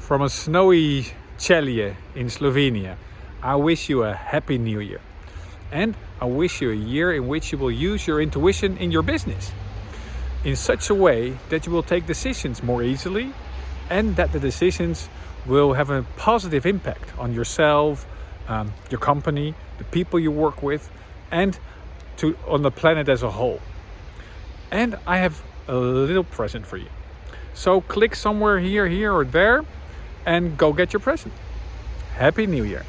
from a snowy Celje in Slovenia, I wish you a happy new year. And I wish you a year in which you will use your intuition in your business in such a way that you will take decisions more easily and that the decisions will have a positive impact on yourself, um, your company, the people you work with, and to on the planet as a whole. And I have a little present for you. So click somewhere here, here or there and go get your present. Happy New Year.